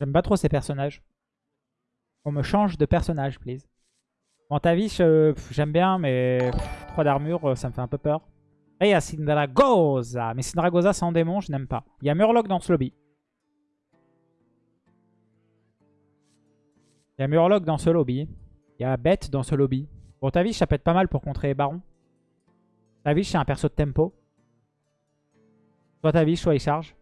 J'aime pas trop ces personnages. On me change de personnage, please. Bon, Tavish, euh, j'aime bien, mais 3 d'armure, euh, ça me fait un peu peur. Et il y a Syndragosa. Mais Syndragosa sans démon, je n'aime pas. Il y a Murloc dans ce lobby. Il y a Murloc dans ce lobby. Il y a Bête dans ce lobby. Bon, Tavish, ça peut être pas mal pour contrer les barons. Tavish, c'est un perso de tempo. Soit Tavish, soit il charge.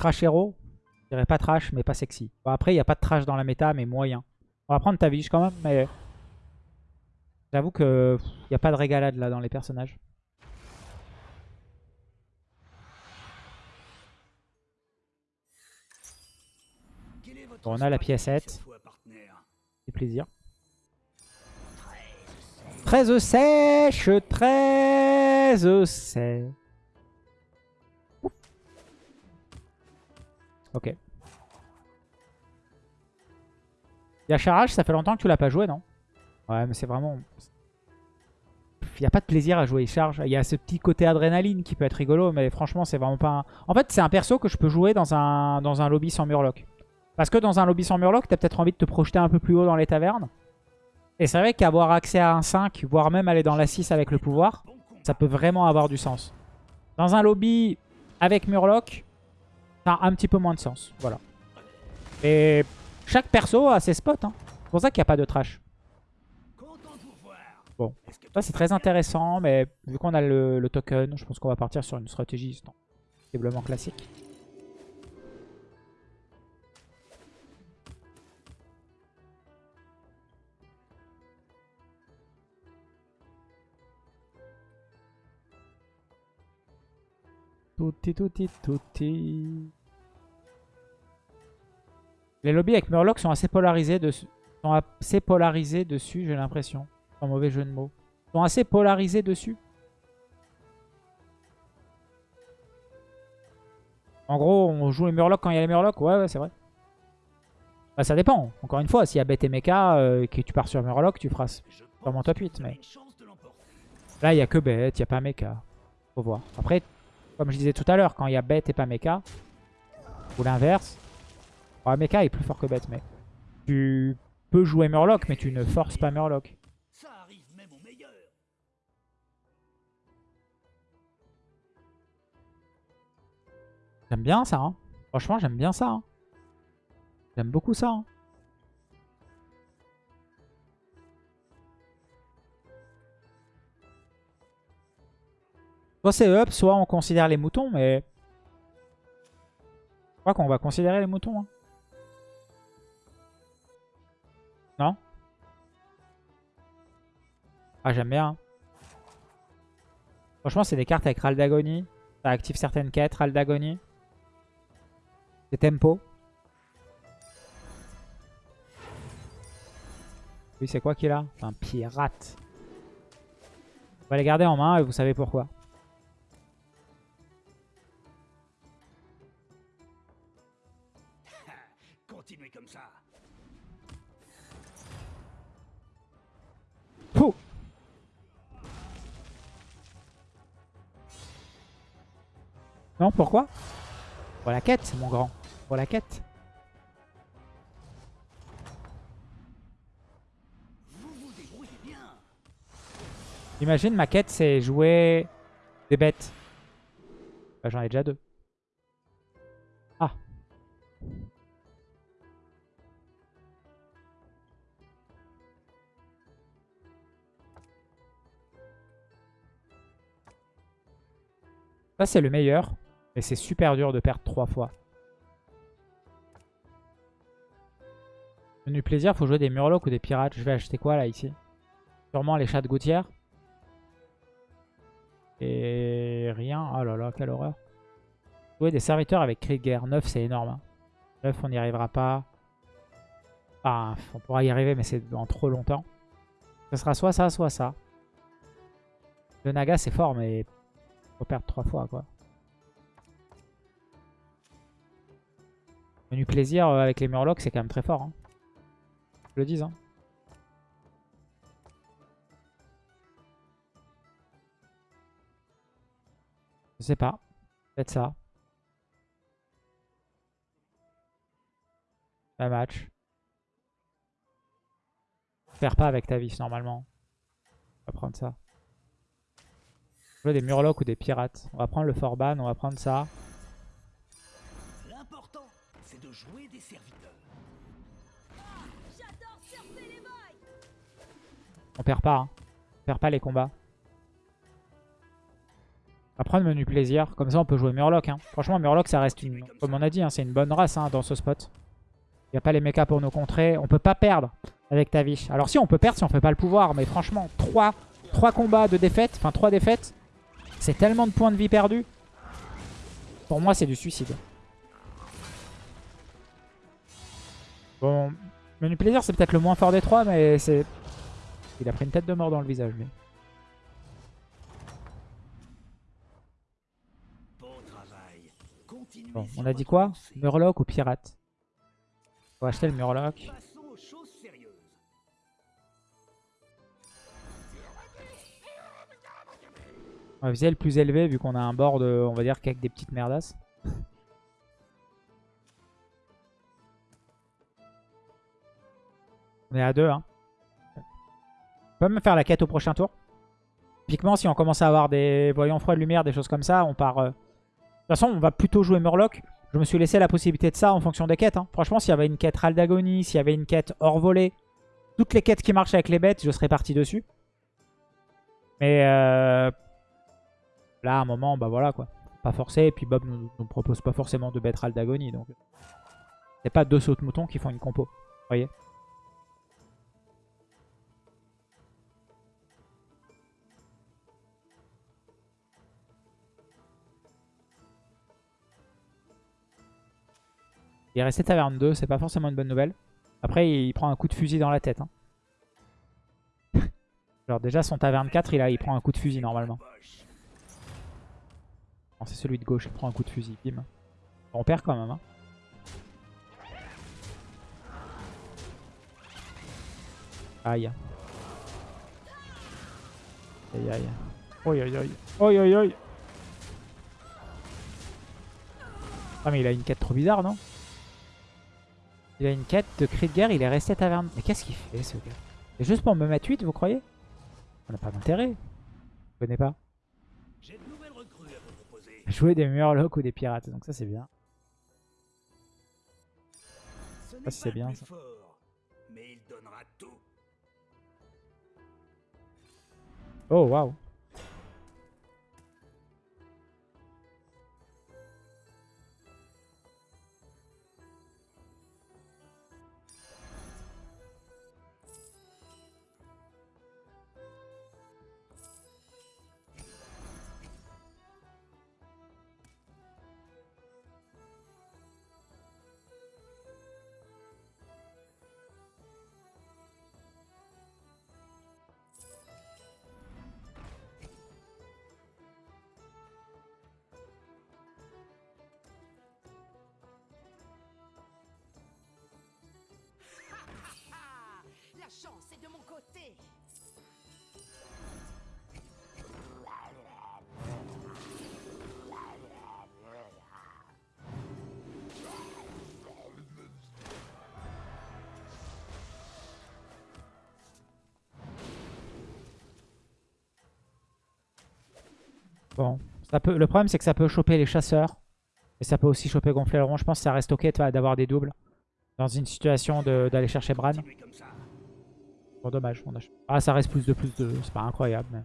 Trash hero. Je dirais pas trash, mais pas sexy. Bon, après, il n'y a pas de trash dans la méta, mais moyen. On va prendre Tavish quand même, mais... J'avoue que il n'y a pas de régalade là dans les personnages. On a la piécette. C'est plaisir. 13 sèche 13 sèche Ok. Il y a Charage, ça fait longtemps que tu l'as pas joué, non? Ouais, mais c'est vraiment... Il n'y a pas de plaisir à jouer charge. Il y a ce petit côté adrénaline qui peut être rigolo, mais franchement, c'est vraiment pas un... En fait, c'est un perso que je peux jouer dans un, dans un lobby sans Murloc. Parce que dans un lobby sans Murloc, t'as peut-être envie de te projeter un peu plus haut dans les tavernes. Et c'est vrai qu'avoir accès à un 5, voire même aller dans la 6 avec le pouvoir, ça peut vraiment avoir du sens. Dans un lobby avec Murloc, ça a un petit peu moins de sens. Voilà. Et chaque perso a ses spots. Hein. C'est pour ça qu'il n'y a pas de trash. Bon, ça c'est très intéressant, mais vu qu'on a le, le, token, je pense qu'on va partir sur une stratégie sensiblement classique. Touti, touti, touti. Les lobbies avec Murloc sont assez polarisés, dessus. sont assez polarisés dessus, j'ai l'impression. Sans mauvais jeu de mots. Ils sont assez polarisés dessus. En gros, on joue les Murlocs quand il y a les Murlocs. Ouais, ouais, c'est vrai. Bah, ça dépend. Encore une fois, s'il y a Bête et Mecha, euh, que tu pars sur Murloc, tu feras sûrement top 8. Mais là, il n'y a que Bête, il n'y a pas Mecha. Faut voir. Après, comme je disais tout à l'heure, quand il y a Bête et pas Mecha, ou l'inverse, Mecha est plus fort que Bête, mais tu peux jouer Murloc, mais tu ne forces pas Murloc. J'aime bien ça. Hein. Franchement, j'aime bien ça. Hein. J'aime beaucoup ça. Hein. Soit c'est up, soit on considère les moutons, mais... Je crois qu'on va considérer les moutons. Hein. Non? Ah, j'aime bien. Hein. Franchement, c'est des cartes avec Ral d'Agonie. Ça active certaines quêtes, Ral d'Agonie. C'est tempo. Oui, c'est quoi qu'il a? Un pirate. On va les garder en main et vous savez pourquoi. Comme ça. Non, pourquoi? Pour la quête, mon grand. Pour la quête. Imagine ma quête c'est jouer des bêtes. Bah, J'en ai déjà deux. Ça c'est le meilleur. Mais c'est super dur de perdre trois fois. Menu plaisir, faut jouer des murlocs ou des pirates. Je vais acheter quoi là ici? Sûrement les chats de gouttière. Et rien. Oh là là, quelle horreur. Jouer des serviteurs avec cri de guerre. 9, c'est énorme. 9, hein. on n'y arrivera pas. Enfin, on pourra y arriver, mais c'est dans trop longtemps. Ce sera soit ça, soit ça. Le Naga, c'est fort, mais faut perdre trois fois, quoi. Menu plaisir euh, avec les Murlocs, c'est quand même très fort. Hein. Je le dis. Hein. Je sais pas. Peut-être ça. Un match. Perds pas avec ta vis normalement. On va prendre ça. Jouer des murlocs ou des pirates. On va prendre le Forban, on va prendre ça. L'important, c'est de jouer des serviteurs. Les On perd pas. Hein. On perd pas les combats. On va prendre menu plaisir. Comme ça, on peut jouer Murloc. Hein. Franchement, Murloc, ça reste une... Comme on a dit, hein, c'est une bonne race hein, dans ce spot. Il n'y a pas les mechas pour nous contrer. On peut pas perdre avec Tavish. Alors si, on peut perdre si on fait pas le pouvoir. Mais franchement, 3, 3 combats de défaite. Enfin, 3 défaites. C'est tellement de points de vie perdus. Pour moi, c'est du suicide. Bon, menu plaisir, c'est peut-être le moins fort des trois, mais c'est... Il a pris une tête de mort dans le visage, lui. Bon on a dit quoi? Murloc ou pirate? On va acheter le Murloc. On va viser le plus élevé vu qu'on a un board, euh, on va dire, qu'avec des petites merdasses. On est à 2, hein. On peut même faire la quête au prochain tour. Typiquement, si on commence à avoir des voyants froids de lumière, des choses comme ça, on part... euh, De toute façon, on va plutôt jouer Murloc. Je me suis laissé la possibilité de ça en fonction des quêtes. hein. Franchement, s'il y avait une quête Raldagonie, s'il y avait une quête hors volée, toutes les quêtes qui marchent avec les bêtes, je serais parti dessus. Mais euh, là, à un moment, bah voilà quoi. Pas forcé. Et puis Bob nous, nous propose pas forcément de bête Raldagonie. Donc, c'est pas deux sauts de mouton qui font une compo. Voyez Il est resté taverne 2, c'est pas forcément une bonne nouvelle. Après, il prend un coup de fusil dans la tête. hein. Genre déjà, son taverne 4, il, a, il prend un coup de fusil normalement. Non, c'est celui de gauche, il prend un coup de fusil. Bim. On perd quand même. Hein. Aïe. Aïe aïe. Aïe aïe aïe. Aïe aïe aïe. Ah mais il a une quête trop bizarre non? Il a une quête de cri de guerre, il est resté taverne. Mais qu'est-ce qu'il fait ce gars? C'est juste pour me mettre 8 vous croyez? On n'a pas d'intérêt. Je connais pas? J'ai de nouvelles recrues à vous proposer. Jouer des murlocs ou des pirates, donc ça c'est bien. N'est Ah, c'est bien, ça. Oh waouh. Le problème c'est que ça peut choper les chasseurs. Et ça peut aussi choper gonfler le rond. Je pense que ça reste ok d'avoir des doubles. Dans une situation d'aller chercher Bran. Bon dommage. on a- Ah ça reste plus de plus de... C'est pas incroyable. Mais...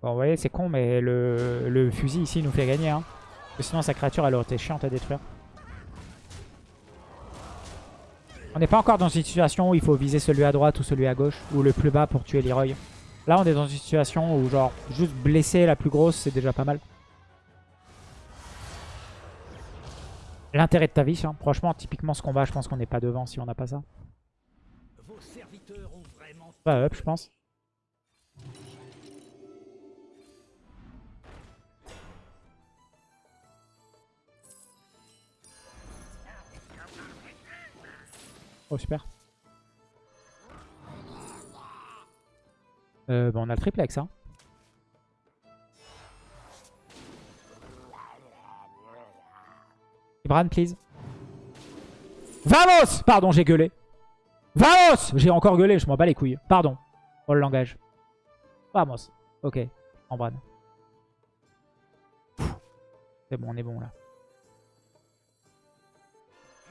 Bon vous voyez c'est con mais le... le fusil ici nous fait gagner. Hein. Sinon sa créature elle aurait été chiante à détruire. On n'est pas encore dans une situation où il faut viser celui à droite ou celui à gauche. Ou le plus bas pour tuer Leroy. Là on est dans une situation où genre juste blesser la plus grosse c'est déjà pas mal. L'intérêt de Tavish, hein. franchement typiquement ce combat je pense qu'on n'est pas devant si on n'a pas ça. Vos Pas up je pense. Oh super. Euh, bah on a le triplex. Hein. Bran, please. Vamos Pardon, j'ai gueulé. Vamos J'ai encore gueulé, je m'en bats les couilles. Pardon. Pour le langage. Vamos. Ok. En Bran. C'est bon, on est bon là.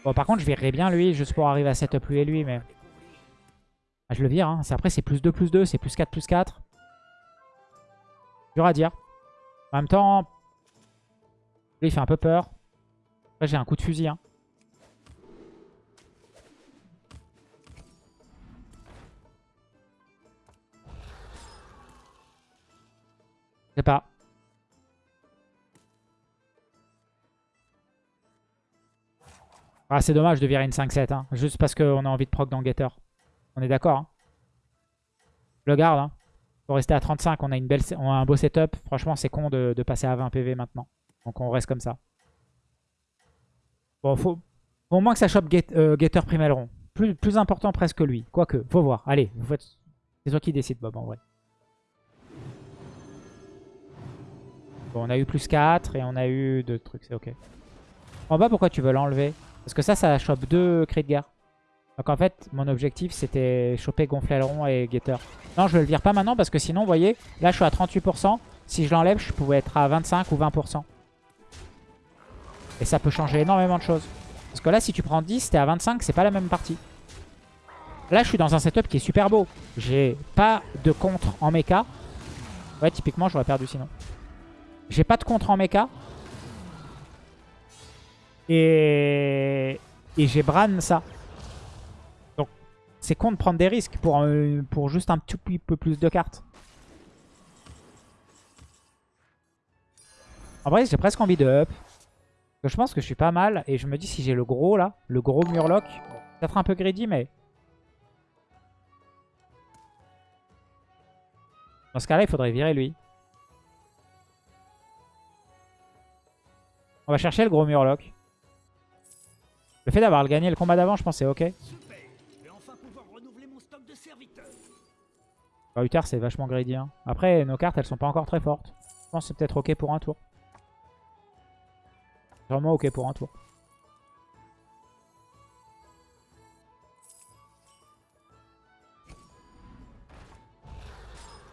Bon, par contre, je verrai bien lui, juste pour arriver à setup lui et lui, mais... Ah, je le vire, hein. Après, c'est plus 2, plus 2, c'est plus 4, plus 4. Dur à dire. En même temps, lui, il fait un peu peur. Après, j'ai un coup de fusil, hein. Je sais pas. Ah, c'est dommage de virer une 5-7, hein. juste parce qu'on a envie de proc dans Getter. On est d'accord. Hein. Le garde. Hein. Faut rester à 35, on a, une belle, on a un beau setup. Franchement, c'est con de, passer à 20 PV maintenant. Donc on reste comme ça. Bon, faut, au moins que ça chope get, euh, Getter Primelron. Plus, plus important presque que lui. Quoique, faut voir. Allez, c'est toi qui décide, Bob, en vrai. Bon, on a eu plus 4 et on a eu 2 trucs, c'est ok. En bas, pourquoi tu veux l'enlever Parce que ça, ça chope 2 cris de guerre. Donc en fait, mon objectif, c'était choper Gonflaileron et Getter. Non, je le vire pas maintenant parce que sinon, vous voyez, là, je suis à 38%. Si je l'enlève, je pouvais être à 25 ou 20%. Et ça peut changer énormément de choses. Parce que là, si tu prends 10, t'es à 25, c'est pas la même partie. Là, je suis dans un setup qui est super beau. J'ai pas de contre en mecha. Ouais, typiquement, j'aurais perdu sinon. J'ai pas de contre en mecha. Et, et j'ai Bran ça. C'est con de prendre des risques pour, pour juste un tout petit peu plus de cartes. En vrai, j'ai presque envie de up. Je pense que je suis pas mal. Et je me dis, si j'ai le gros là, le gros Murloc, peut-être un peu greedy, mais... Dans ce cas-là, il faudrait virer lui. On va chercher le gros Murloc. Le fait d'avoir gagné le combat d'avant, je pense c'est ok. Bah, Uther, c'est vachement greedy. Hein. Après, nos cartes, elles sont pas encore très fortes. Je pense que c'est peut-être ok pour un tour. Vraiment ok pour un tour.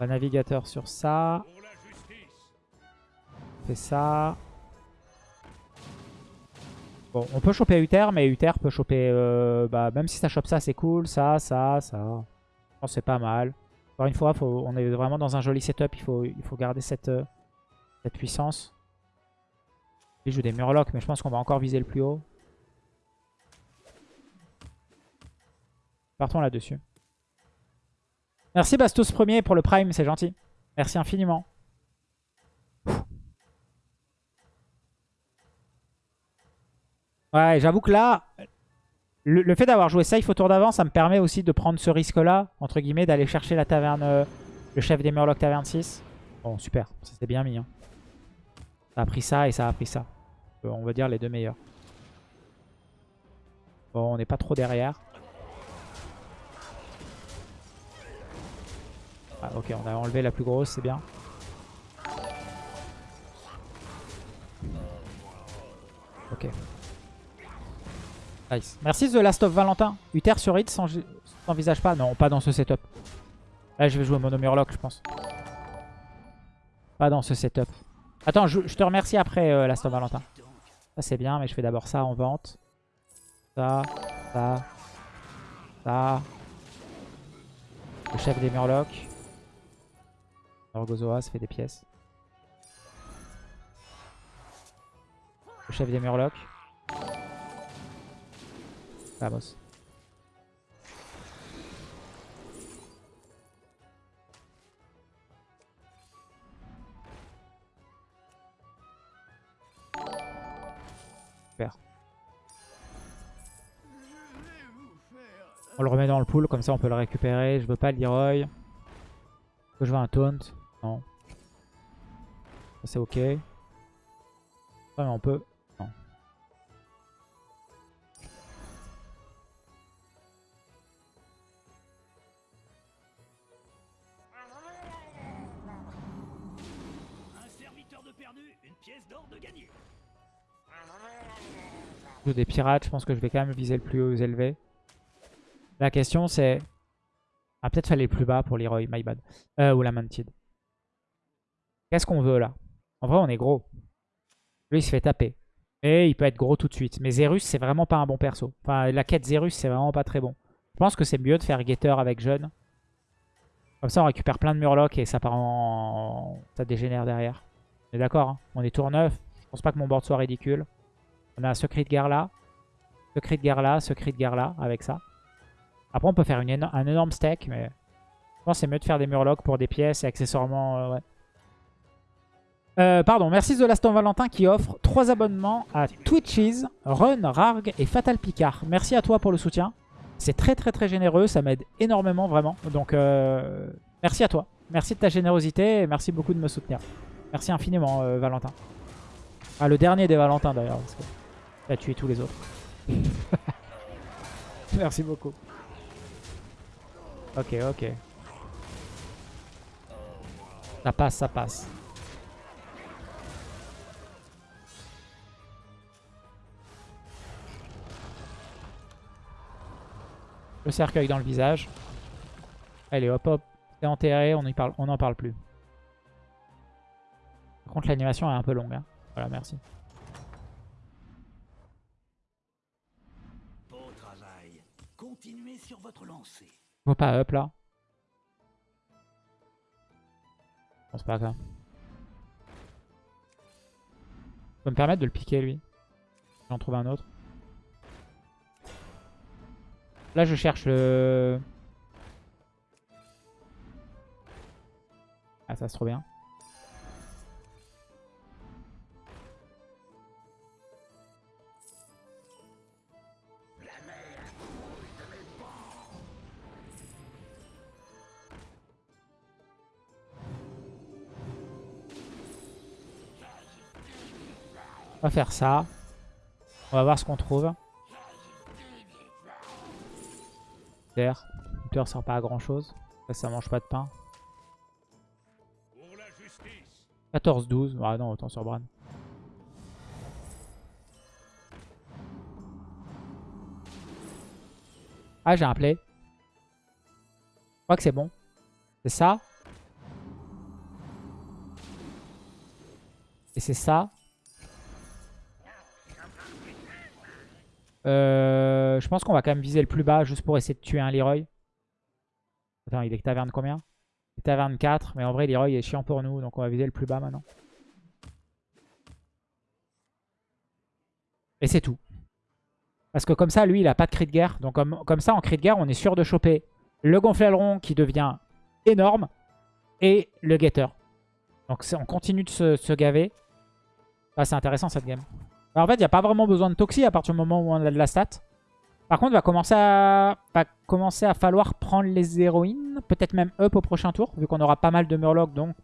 Un navigateur sur ça. Fait ça. Bon, on peut choper Uther, mais Uther peut choper... Euh, bah, même si ça chope ça, c'est cool. Ça, ça, ça. Je pense c'est pas mal. Encore une fois, on est vraiment dans un joli setup. Il faut, il faut garder cette, euh, cette puissance. Il joue des Murlocs, mais je pense qu'on va encore viser le plus haut. Partons là-dessus. Merci Bastos premier pour le Prime, c'est gentil. Merci infiniment. Ouais, j'avoue que là, le, fait d'avoir joué safe au tour d'avant, ça me permet aussi de prendre ce risque-là, entre guillemets, d'aller chercher la taverne, euh, le chef des Murlocs taverne 6. Bon, super, s'est bien mis. Hein. Ça a pris ça et ça a pris ça. Euh, on va dire les deux meilleurs. Bon, on n'est pas trop derrière. Ah, ok, on a enlevé la plus grosse, c'est bien. Ok. Merci The Last of Valentin. Uther sur Hit s'envisage pas? Non, pas dans ce setup. Là, je vais jouer Mono Murloc, je pense. Pas dans ce setup. Attends, je, te remercie après, euh, Last of Valentin. Ça, c'est bien, mais je fais d'abord ça en vente. Ça, ça, ça. Le chef des Murlocs. Orgozoa, ça fait des pièces. Le chef des Murlocs. On le remet dans le pool, comme ça on peut le récupérer. Je veux pas le Leroy. Que je veux un taunt Non. C'est ok. Mais on peut. Joue des pirates, je pense que je vais quand même viser le plus haut élevé. La question c'est... Ah peut-être fallait plus bas pour Leroy, my bad. Euh, ou la Mantid. Qu'est-ce qu'on veut là? En vrai on est gros. Lui il se fait taper. Et il peut être gros tout de suite. Mais Zerus c'est vraiment pas un bon perso. Enfin la quête Zerus c'est vraiment pas très bon. Je pense que c'est mieux de faire Getter avec jeune. Comme ça on récupère plein de Murlocs et ça part en... Ça dégénère derrière. On est d'accord hein On est tour 9. Je pense pas que mon board soit ridicule. On a secret de guerre là. Secret de guerre là, secret de guerre là avec ça. Après, on peut faire une un énorme stack, mais je pense c'est mieux de faire des murlocs pour des pièces et accessoirement, euh, ouais. Euh, pardon, merci The Last of Valentin qui offre 3 abonnements à Twitches, Run, Rarg et Fatal Picard. Merci à toi pour le soutien. C'est très très très généreux, ça m'aide énormément vraiment. Donc euh, merci à toi. Merci de ta générosité et merci beaucoup de me soutenir. Merci infiniment Valentin. Ah, le dernier des Valentins d'ailleurs, tu as tué tous les autres. merci beaucoup. Ok, ok. Ça passe, ça passe. Le cercueil dans le visage. Allez, hop, hop. C'est enterré, on n'en parle, on parle plus. Par contre, l'animation est un peu longue. hein. Voilà, merci. Sur votre lancée. Pas up là. Je pense pas ça. Je peux me permettre de le piquer lui. J'en trouve un autre. Là je cherche le... Ah ça c'est trop bien. Faire ça. On va voir ce qu'on trouve. Terre. Terre sert pas à grand chose. Ça, ça mange pas de pain. 14-12. Ah non, autant sur Bran. Ah, j'ai un play. Je crois que c'est bon. C'est ça. Et c'est ça. Euh, je pense qu'on va quand même viser le plus bas juste pour essayer de tuer un Leroy. Attends, il est taverne combien? Il est taverne 4, mais en vrai Leroy est chiant pour nous, donc on va viser le plus bas maintenant. Et c'est tout. Parce que comme ça, lui, il a pas de cri de guerre. Donc comme, ça, en cri de guerre, on est sûr de choper le gonflaileron qui devient énorme et le getter. Donc on continue de se, se gaver. Ah, c'est intéressant cette game. Alors, en fait, il n'y a pas vraiment besoin de toxi à partir du moment où on a de la stat. Par contre, va commencer à, va commencer à falloir prendre les héroïnes. Peut-être même up au prochain tour, vu qu'on aura pas mal de murlocs, donc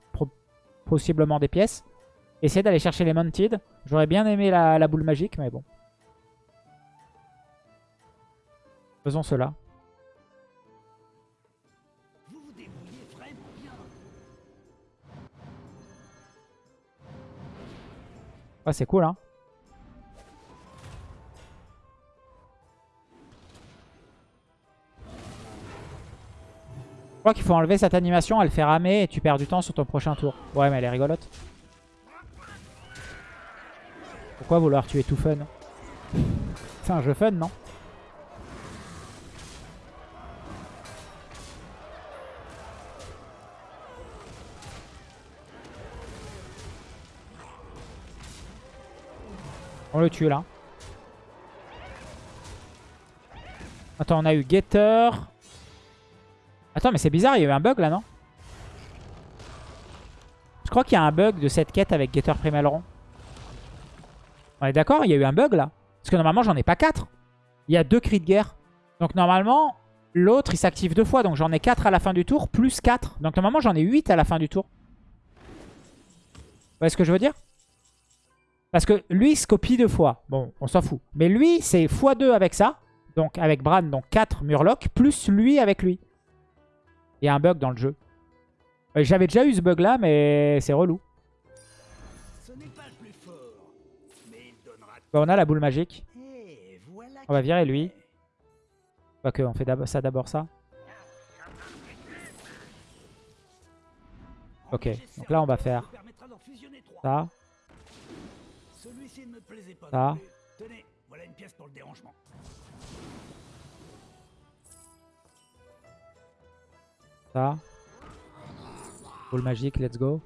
possiblement des pièces. Essayer d'aller chercher les Mounted. J'aurais bien aimé la, boule magique, mais bon. Faisons cela. Ouais, c'est cool, hein. Je crois qu'il faut enlever cette animation, elle fait ramer et tu perds du temps sur ton prochain tour. Ouais, mais elle est rigolote. Pourquoi vouloir tuer tout fun? C'est un jeu fun, non? On le tue là. Attends, on a eu Getter. Attends, mais c'est bizarre, il y a eu un bug là, non Je crois qu'il y a un bug de cette quête avec Getter Primalron. On est d'accord Il y a eu un bug là Parce que normalement, j'en ai pas 4. Il y a deux cris de guerre. Donc normalement, l'autre, il s'active deux fois. Donc j'en ai 4 à la fin du tour, plus 4. Donc normalement, j'en ai 8 à la fin du tour. Vous voyez ce que je veux dire Parce que lui, il se copie deux fois. Bon, on s'en fout. Mais lui, c'est x2 avec ça. Donc avec Bran, donc 4 Murlocs, plus lui avec lui. Il y a un bug dans le jeu. Euh, J'avais déjà eu ce bug là, mais c'est relou. Ce pas le plus fort, mais il donnera Bah, on a la boule magique. Hé, On va virer lui. Quoique, on fait ça d'abord ça. Ok, donc là on va faire ça. Ça. Tenez, voilà une pièce pour le dérangement. Ça. Boule magique, let's go.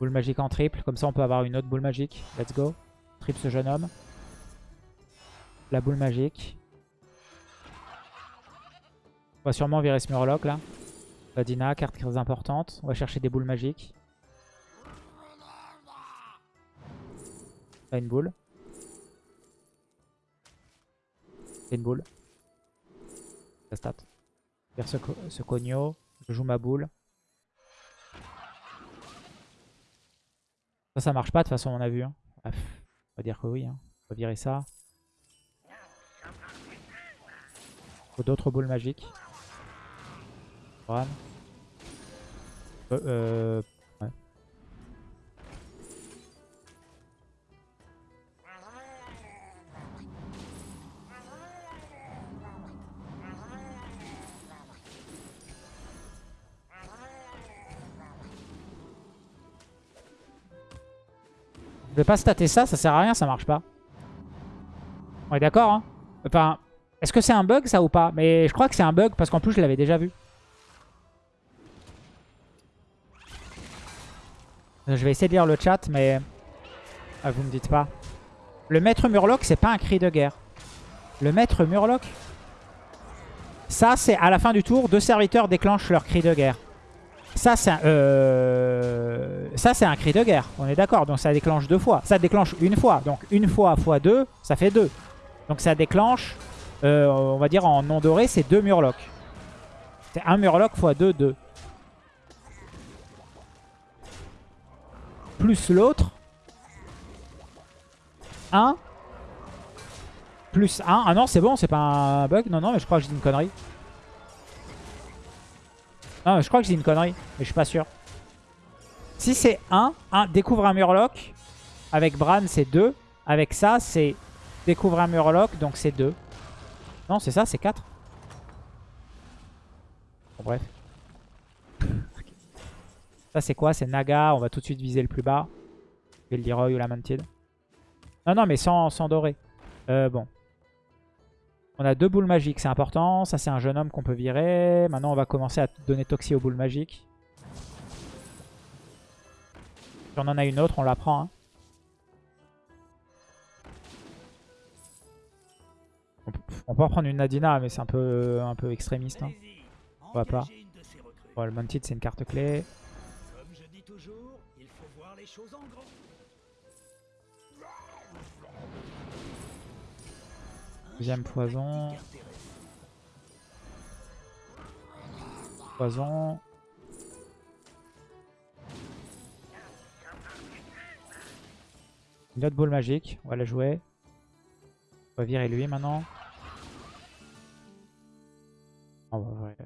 Boule magique en triple, comme ça on peut avoir une autre boule magique. Let's go. Triple ce jeune homme. La boule magique. On va sûrement virer ce Murloc là. Vadina, carte très importante. On va chercher des boules magiques. Pas une boule. Une boule. Ça stat. Faire ce, ce cogno. Je joue ma boule. Ça, ça marche pas de toute façon, on a vu. hein. On va dire que oui. hein. On va virer ça. Faut d'autres boules magiques. Euh, euh, Je vais pas stater ça, ça sert à rien, ça marche pas. On est d'accord, hein? Enfin, est-ce que c'est un bug ça ou pas? Mais je crois que c'est un bug parce qu'en plus je l'avais déjà vu. Euh, Je vais essayer de lire le chat, mais... Ah, vous me dites pas. Le maître Murloc, c'est pas un cri de guerre. Le maître Murloc? Ça, c'est à la fin du tour, deux serviteurs déclenchent leur cri de guerre. Ça, c'est un, euh, ça, c'est un cri de guerre. On est d'accord. Donc, ça déclenche deux fois. Ça déclenche une fois. Donc, une fois fois deux, ça fait deux. Donc, ça déclenche, euh, on va dire en non doré, c'est deux Murlocs. C'est un Murloc fois deux, deux. Plus l'autre. 1. Plus 1. Ah non, c'est bon, c'est pas un bug. Non, non, mais je crois que je dis une connerie. Non, je crois que je dis une connerie, mais je suis pas sûr. Si c'est 1, 1 découvre un Murloc. Avec Bran, c'est 2. Avec ça, c'est découvre un Murloc, donc c'est 2. Non, c'est ça, c'est 4. Bon, bref. Ça, c'est quoi? C'est Naga. On va tout de suite viser le plus bas. Le Leroy ou la Mantid. Non, non, mais sans, sans doré. Euh, bon. On a deux boules magiques, c'est important. Ça, c'est un jeune homme qu'on peut virer. Maintenant, on va commencer à donner Toxie aux boules magiques. Si on en a une autre, on la prend. hein. On peut, en prendre une Nadina, mais c'est un peu, un peu extrémiste. hein. On va pas. Bon, le Mantid, c'est une carte clé. Deuxième poison. Poison. Une autre boule magique. On va la jouer. On va virer lui maintenant. Va ouais.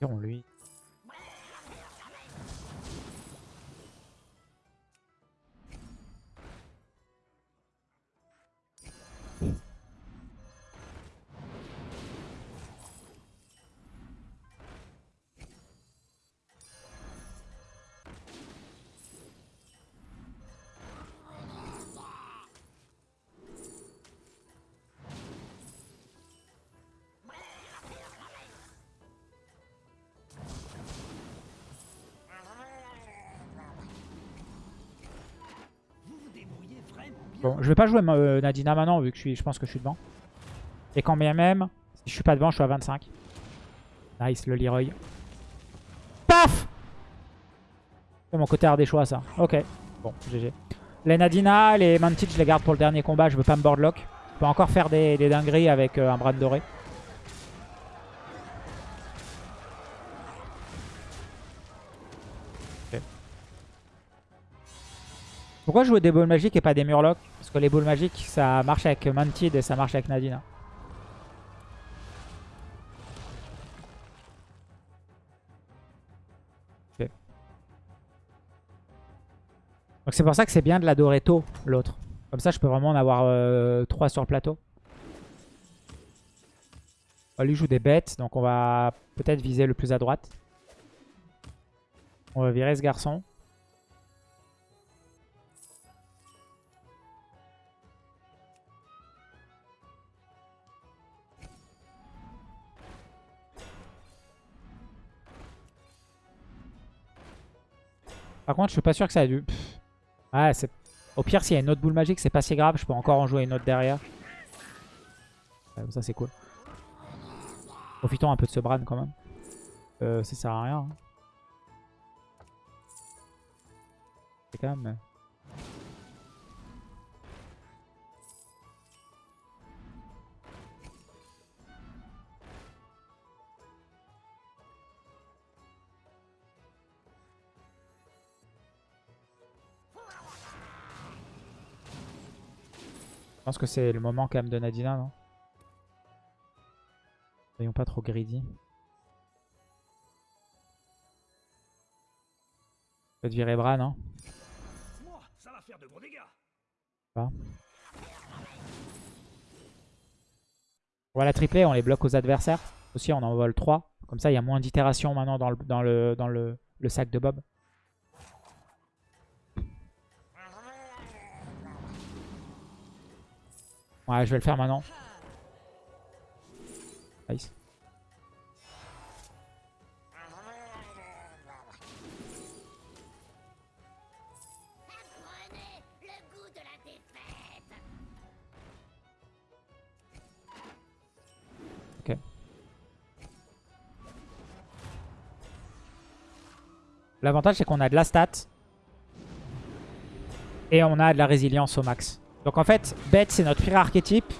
Virons lui. Bon, je vais pas jouer euh, Nadina maintenant vu que je, pense que je suis devant. Et quand bien même, si je suis pas devant, je suis à 25. Nice, le Leroy. Paf C'est mon côté ardéchois ça. Ok. Bon, GG. Les Nadina, les Mantid, je les garde pour le dernier combat. Je veux pas me boardlock. Je peux encore faire des, des dingueries avec euh, un bras doré. Pourquoi jouer des boules magiques et pas des murlocs? Parce que les boules magiques, ça marche avec Mantid et ça marche avec Nadina. Ok. Donc c'est pour ça que c'est bien de l'adorer tôt, l'autre. Comme ça, je peux vraiment en avoir 3 sur le plateau. On lui joue des bêtes, donc on va peut-être viser le plus à droite. On va virer ce garçon. Par contre, je suis pas sûr que ça a dû... Ouais, c'est... Au pire, s'il y a une autre boule magique, c'est pas si grave. Je peux encore en jouer une autre derrière. ça, c'est cool. Profitons un peu de ce Bran quand même. Euh, ça sert à rien. Hein. C'est quand même... pense que c'est le moment quand même de Nadina, non? Soyons pas trop greedy. Peut-être virer Bran, non? Ça va. On va la tripler, on les bloque aux adversaires. Aussi, on en vole 3. Comme ça, il y a moins d'itérations maintenant dans, le, dans, le, dans le, le sac de Bob. Ouais, je vais le faire maintenant. Nice. L'avantage c'est qu'on a de la stat. Et on a de la résilience au max. Donc en fait, bête c'est notre pire archétype.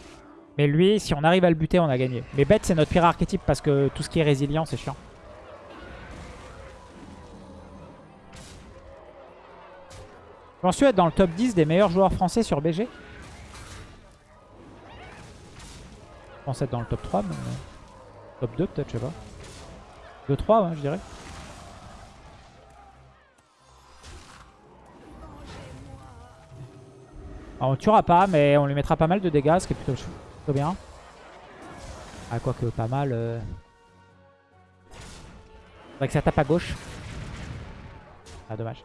Mais lui, si on arrive à le buter, on a gagné. Mais bête c'est notre pire archétype parce que tout ce qui est résilient, c'est chiant. Je pense être dans le top 10 des meilleurs joueurs français sur BG. Je pense être dans le top 3, mais... Top 2 peut-être, je sais pas. 2-3, ouais, je dirais. On tuera pas, mais on lui mettra pas mal de dégâts, ce qui est plutôt, bien. Ah, quoique pas mal. Euh... Faudrait que ça tape à gauche. Ah, dommage.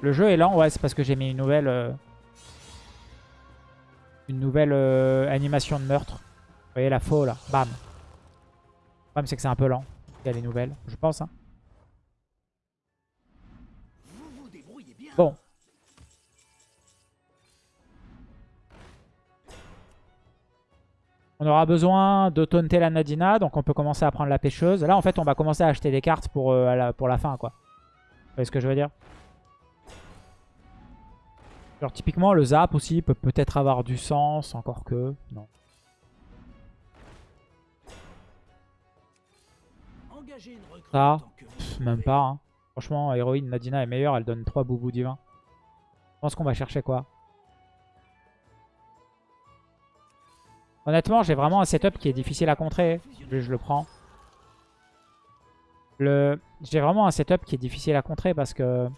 Le jeu est lent, ouais, c'est parce que j'ai mis une nouvelle... Euh, une nouvelle euh, animation de meurtre. Vous voyez la faux, là. Bam. Le problème, c'est que c'est un peu lent. Il y a les nouvelles, je pense, hein. Bon. On aura besoin de taunter la Nadina, donc on peut commencer à prendre la pêcheuse. Là, en fait, on va commencer à acheter des cartes pour, euh, la, pour la fin, quoi. Vous voyez ce que je veux dire? Genre, typiquement, le zap aussi peut peut-être avoir du sens, encore que... Non. Ça, même pas, hein. Franchement, héroïne Nadina est meilleure, elle donne 3 boubous divins. Je pense qu'on va chercher quoi Honnêtement, j'ai vraiment un setup qui est difficile à contrer. Je, le prends. Le... J'ai vraiment un setup qui est difficile à contrer parce que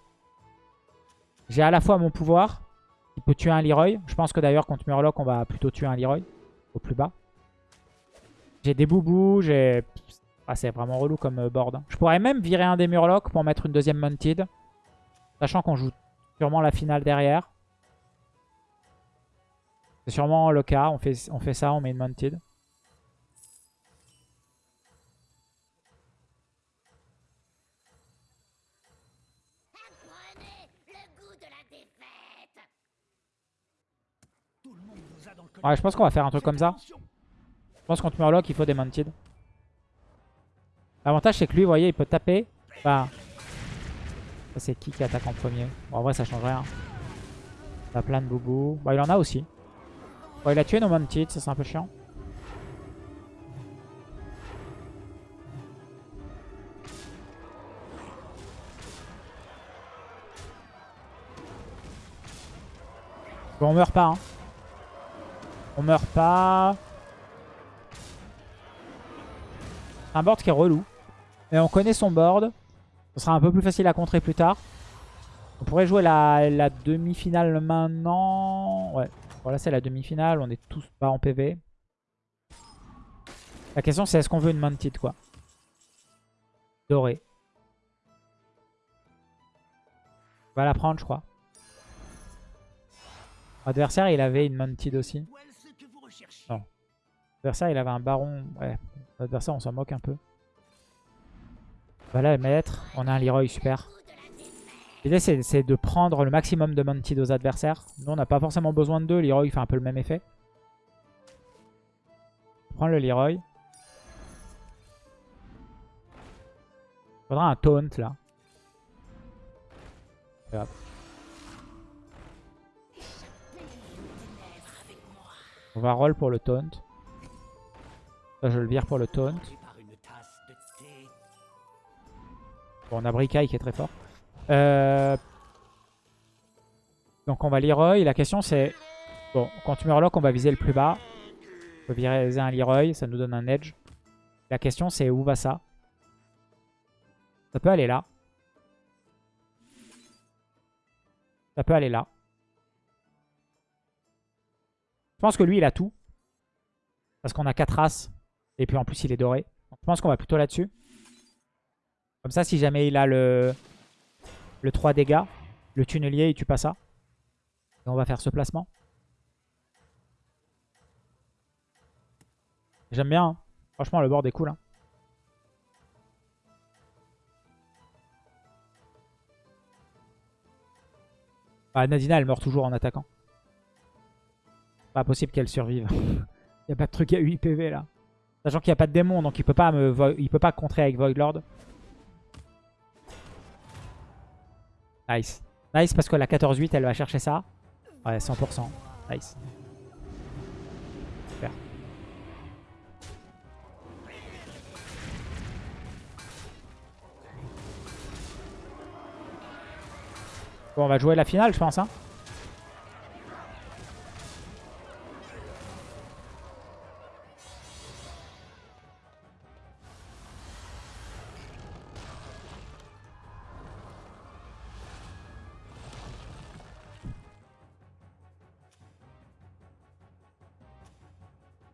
j'ai à la fois mon pouvoir qui peut tuer un Leroy. Je pense que d'ailleurs contre Murloc, on va plutôt tuer un Leroy au plus bas. J'ai des boubous, j'ai... Ah, c'est vraiment relou comme euh, board. Hein. Je pourrais même virer un des Murlocs pour mettre une deuxième Mounted. Sachant qu'on joue sûrement la finale derrière. C'est sûrement le cas. On fait, on fait ça, on met une Mounted. Ouais, je pense qu'on va faire un truc comme ça. Je pense contre Murloc, il faut des Mounted. L'avantage, c'est que lui, vous voyez, il peut taper. Ça, c'est qui qui attaque en premier bon, En vrai, ça change rien. Il a plein de boubous. Bon, il en a aussi. Bon, il a tué nos Mounted, ça c'est un peu chiant. Bon, on meurt pas. Hein. On meurt pas. Un board qui est relou. Mais on connaît son board. Ce sera un peu plus facile à contrer plus tard. On pourrait jouer la, la demi-finale maintenant. Ouais. Voilà, c'est la demi-finale. On est tous pas en PV. La question, c'est est-ce qu'on veut une Mounted, quoi? Doré. On va la prendre, je crois. Adversaire, il avait une Mounted aussi. Non. Adversaire, il avait un baron. Ouais. Adversaire, on s'en moque un peu. Voilà, mettre. On a un Leroy, super. L'idée, c'est de prendre le maximum de Mounted aux adversaires. Nous, on n'a pas forcément besoin de deux. Leroy fait un peu le même effet. Prends le Leroy. Faudra un taunt, là. On va roll pour le taunt. Je le vire pour le taunt. Bon, on a Bricaille qui est très fort. Euh, Donc on va Leroy. La question c'est... Bon, quand tu meurs on va viser le plus bas. On peut viser un Leroy, ça nous donne un edge. La question c'est où va ça? Ça peut aller là. Ça peut aller là. Je pense que lui il a tout. Parce qu'on a 4 as. Et puis en plus il est doré. Je pense qu'on va plutôt là-dessus. Comme ça, si jamais il a le, le 3 dégâts, le tunnelier, il tue pas ça. Et on va faire ce placement. J'aime bien. hein. Franchement, le board est cool. hein. Ah, Nadina, elle meurt toujours en attaquant. Pas possible qu'elle survive. Il a pas de truc à 8 PV là. Sachant qu'il n'y a pas de démon, donc il peut pas me il peut pas contrer avec Void Nice. Nice parce que la 14-8, elle va chercher ça. Ouais, 100%. Nice. Super. Bon, on va jouer la finale, je pense. Hein.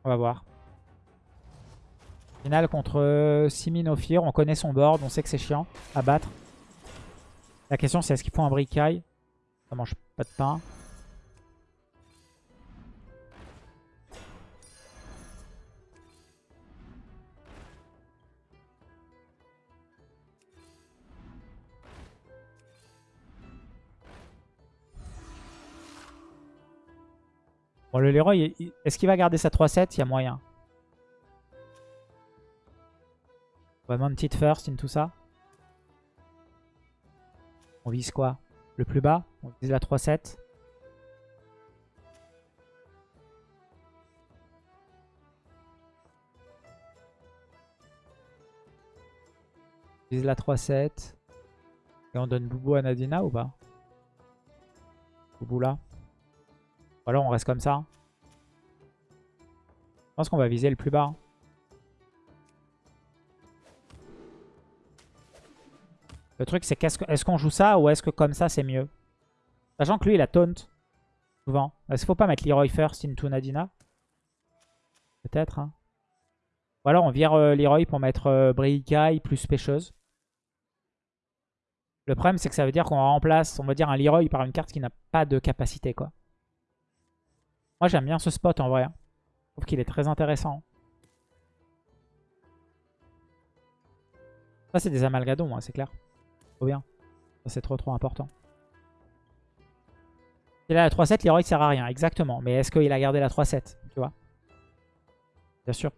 On va voir. Finale contre Simin Ophir. On connaît son board. On sait que c'est chiant à battre. La question c'est est-ce qu'il faut un bricaille Ça mange pas de pain. Le Leroy, est-ce qu'il va garder sa 3-7 Il y a moyen. Va mount it first in tout ça. On vise quoi? Le plus bas? On vise la 3-7. On vise la 3-7. Et on donne Boubou à Nadina ou pas? Boubou là. Ou alors on reste comme ça. Je pense qu'on va viser le plus bas. Le truc, c'est qu'est-ce que- est-ce qu'on joue ça ou est-ce que comme ça, c'est mieux? Sachant que lui, il a taunt. Souvent. Est-ce qu'il faut pas mettre Leroy first into Nadina Peut-être. Hein. Ou alors on vire euh, Leroy pour mettre euh, plus pêcheuse. Le problème, c'est que ça veut dire qu'on remplace, on va dire, un Leroy par une carte qui n'a pas de capacité, quoi. Moi, j'aime bien ce spot, en vrai. hein. Je trouve qu'il est très intéressant. Ça, c'est des amalgadons, hein, c'est clair. Trop bien. Ça, c'est trop, trop important. Il a la 3-7, Leroy sert à rien, exactement. Mais est-ce qu'il a gardé la 3-7, tu vois? Bien sûr.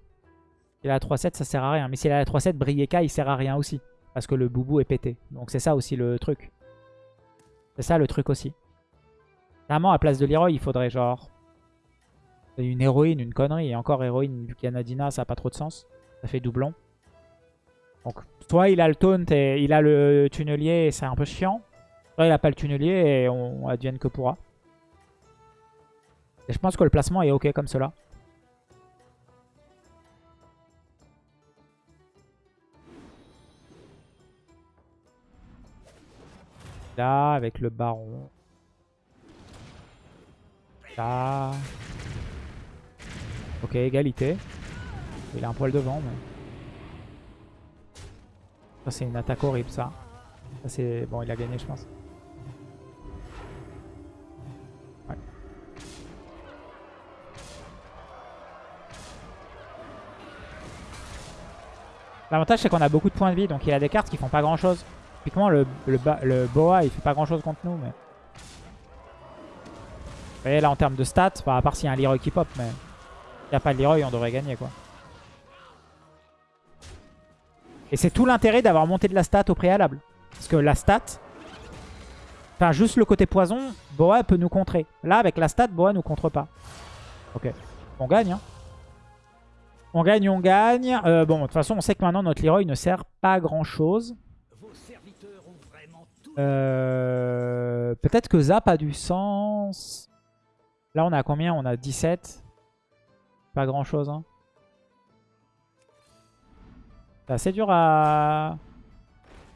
Il a la 3-7, ça sert à rien. Mais s'il a la 3-7, Brieka, il sert à rien aussi. Parce que le boubou est pété. Donc c'est ça aussi le truc. C'est ça le truc aussi. Clairement, à place de Leroy, il faudrait genre... Une héroïne, une connerie. Et encore héroïne, vu qu'il a ça n'a pas trop de sens. Ça fait doublon. Donc, soit il a le taunt et il a le tunnelier et c'est un peu chiant. Soit il a pas le tunnelier et on advienne que pourra. Et je pense que le placement est ok comme cela. Là, avec le baron. Là. Ok, égalité. Il a un poil devant, mais... Ça, c'est une attaque horrible, ça. Ça, c'est... Bon, il a gagné, je pense. Ouais. L'avantage, c'est qu'on a beaucoup de points de vie, donc il a des cartes qui font pas grand-chose. Typiquement, le, le, le Boa, il fait pas grand-chose contre nous, mais... Vous voyez, là, en termes de stats, à part s'il y a un Leroy qui pop, mais... S'il n'y a pas Leroy, on devrait gagner, quoi. Et c'est tout l'intérêt d'avoir monté de la stat au préalable. Parce que la stat... Enfin, juste le côté poison, Boa peut nous contrer. Là, avec la stat, Boa nous contre pas. Ok. On gagne, hein. On gagne, on gagne. Euh, bon, de toute façon, on sait que maintenant, notre Leroy ne sert pas à vraiment tout. Euh, Peut-être que Zap a du sens. Là, on a combien? On a 17. Pas grand-chose, hein. C'est assez dur à...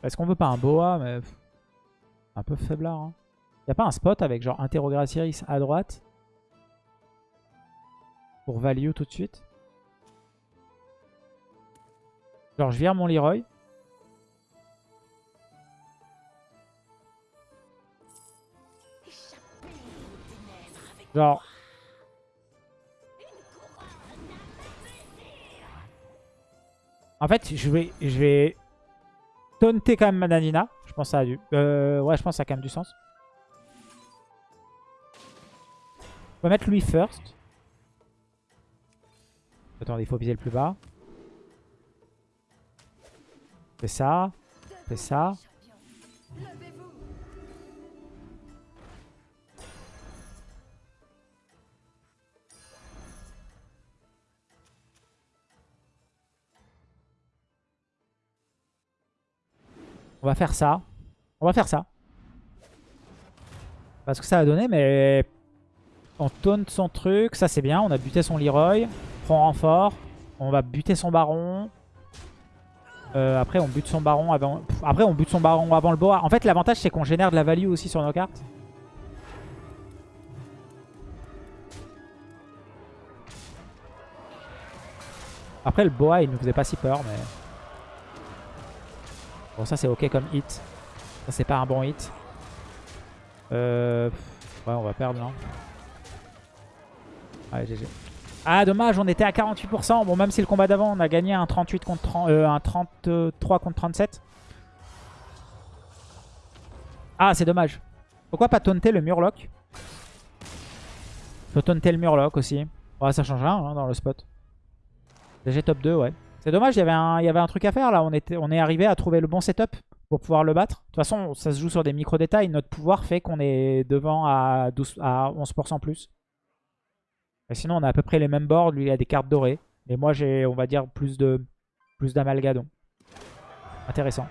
Est-ce qu'on veut pas un Boa mais... Un peu faiblard. Hein. Y a pas un spot avec genre Interrogaciris à droite Pour value tout de suite? Genre je vire mon Leroy. Genre... En fait, je vais, je vais taunter quand même Mananina. Je pense que ça a du... Euh, ouais, je pense que ça a quand même du sens. On va mettre lui first. Attendez, il faut viser le plus bas. Fais ça. Fais ça. On va faire ça. On va faire ça. Parce que ça a donné, mais... On taunt son truc. Ça, c'est bien. On a buté son Leroy. Prend renfort. On va buter son baron. Euh, après, on bute son baron avant... Après, on bute son baron avant le boa. En fait, l'avantage, c'est qu'on génère de la value aussi sur nos cartes. Après, le boa, il nous faisait pas si peur, mais... Bon, ça, c'est ok comme hit. Ça, c'est pas un bon hit. Euh... Ouais, on va perdre, non Ouais, GG. Ah, dommage, on était à 48%. Bon, même si le combat d'avant, on a gagné un 38 contre 30, euh, un 33 contre 37. Ah, c'est dommage. Pourquoi pas taunter le Murloc? Faut taunter le Murloc aussi. Ouais, ça change rien hein, dans le spot. DG top 2, ouais. C'est dommage, il y, avait un, truc à faire là. On, est arrivé à trouver le bon setup pour pouvoir le battre. De toute façon, ça se joue sur des micro-détails. Notre pouvoir fait qu'on est devant à, 12, à 11% plus. Sinon, on a à peu près les mêmes boards. Lui, il a des cartes dorées. Mais moi, j'ai, on va dire, plus de plus d'amalgadon. Intéressant.